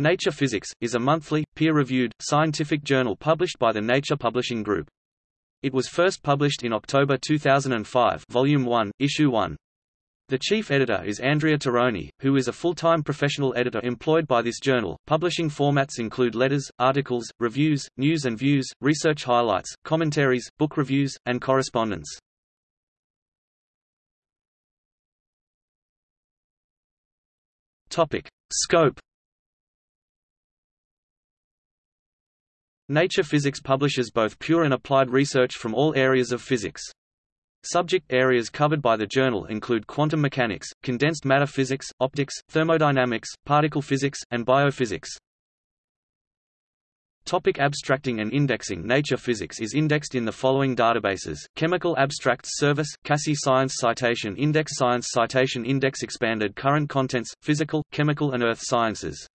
Nature Physics, is a monthly, peer-reviewed, scientific journal published by the Nature Publishing Group. It was first published in October 2005 Volume 1, Issue 1. The chief editor is Andrea Taroni, who is a full-time professional editor employed by this journal. Publishing formats include letters, articles, reviews, news and views, research highlights, commentaries, book reviews, and correspondence. Topic: Scope Nature Physics publishes both pure and applied research from all areas of physics. Subject areas covered by the journal include quantum mechanics, condensed matter physics, optics, thermodynamics, particle physics, and biophysics. Topic abstracting and indexing Nature Physics is indexed in the following databases, Chemical Abstracts Service, CASSI Science Citation Index Science Citation Index Expanded Current Contents, Physical, Chemical and Earth Sciences